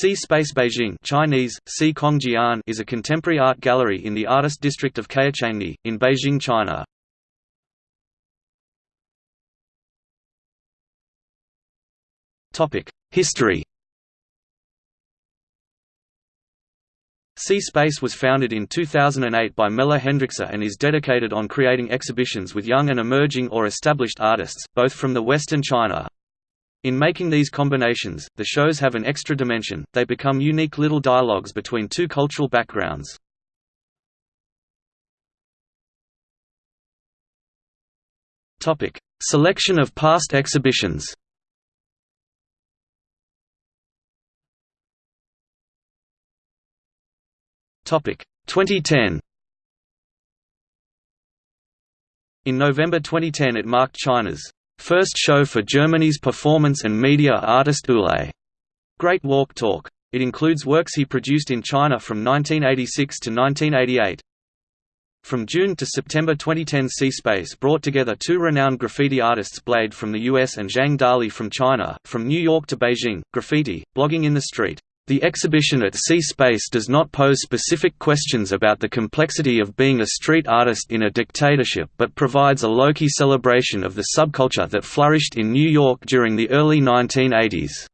C-Space Beijing Chinese, C Kongjian is a contemporary art gallery in the artist district of Caochangdi, in Beijing, China. History C-Space was founded in 2008 by Melle Hendrikse and is dedicated on creating exhibitions with young and emerging or established artists, both from the West and China. In making these combinations, the shows have an extra dimension, they become unique little dialogues between two cultural backgrounds. Selection of past exhibitions Topic 2010 In November 2010 it marked China's First show for Germany's performance and media artist Ulay. Great Walk Talk. It includes works he produced in China from 1986 to 1988. From June to September 2010 C-Space brought together two renowned graffiti artists Blade from the US and Zhang Dali from China, from New York to Beijing, graffiti, blogging in the street. The exhibition at C-Space does not pose specific questions about the complexity of being a street artist in a dictatorship but provides a low-key celebration of the subculture that flourished in New York during the early 1980s.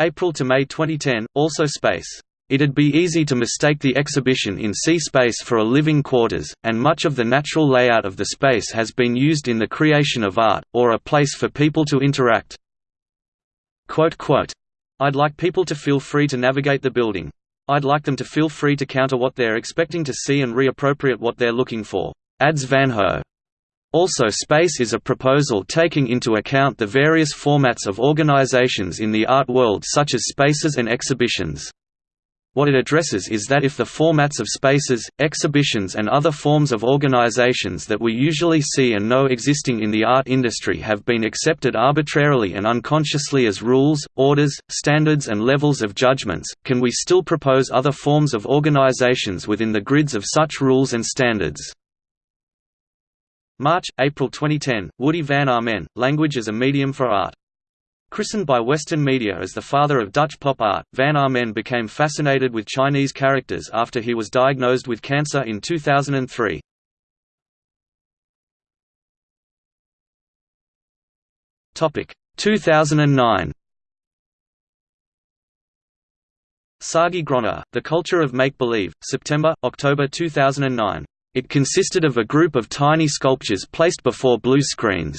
April to May 2010, also Space. It'd be easy to mistake the exhibition in C-Space for a living quarters, and much of the natural layout of the space has been used in the creation of art, or a place for people to interact. Quote, quote, I'd like people to feel free to navigate the building. I'd like them to feel free to counter what they're expecting to see and reappropriate what they're looking for. Adds Van Ho. Also space is a proposal taking into account the various formats of organizations in the art world such as spaces and exhibitions. What it addresses is that if the formats of spaces, exhibitions and other forms of organizations that we usually see and know existing in the art industry have been accepted arbitrarily and unconsciously as rules, orders, standards and levels of judgments, can we still propose other forms of organizations within the grids of such rules and standards? March, April 2010, Woody van Amen, Language as a Medium for Art Christened by Western media as the father of Dutch pop art, Van Amen became fascinated with Chinese characters after he was diagnosed with cancer in 2003. Topic 2009. Sagi Groner, The Culture of Make-Believe, September, October 2009. It consisted of a group of tiny sculptures placed before blue screens.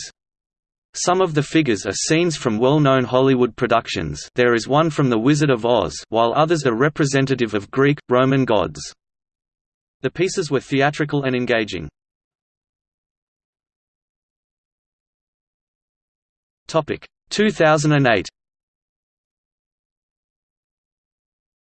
Some of the figures are scenes from well-known Hollywood productions there is one from The Wizard of Oz while others are representative of Greek, Roman gods. The pieces were theatrical and engaging. Topic 2008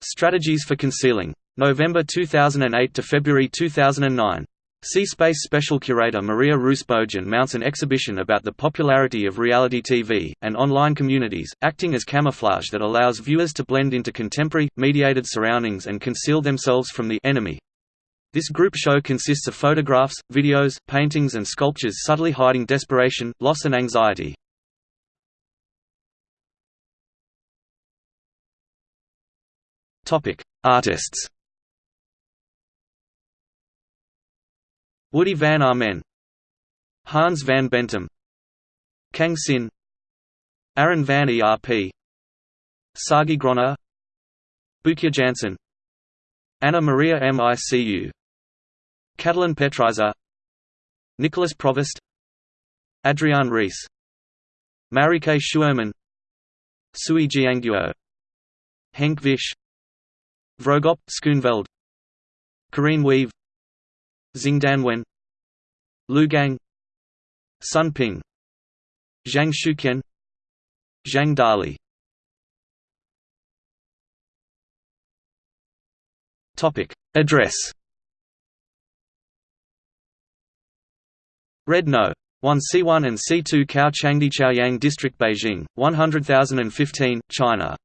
Strategies for concealing. November 2008 to February 2009 C-Space Special Curator Maria Rus Bojan mounts an exhibition about the popularity of reality TV, and online communities, acting as camouflage that allows viewers to blend into contemporary, mediated surroundings and conceal themselves from the enemy. This group show consists of photographs, videos, paintings and sculptures subtly hiding desperation, loss and anxiety. Artists Woody van Amen. Hans van Bentum Kang Sin. Aaron van Erp Sagi Groner Boeke Jansen. Anna Maria Micu Catalin Petrisor. Nicolas Provost Adrian Rees. Marike Schuurman. Sui Jianguo Henk Visch Vrogop Schoonveld Karine Weave Xingdan Wen Lu Gang Sun Ping Zhang Shuqian Zhang Dali. Topic. Address. Red No. 1 C1 and C2 Caochangdi Chaoyang District Beijing, 100,015, China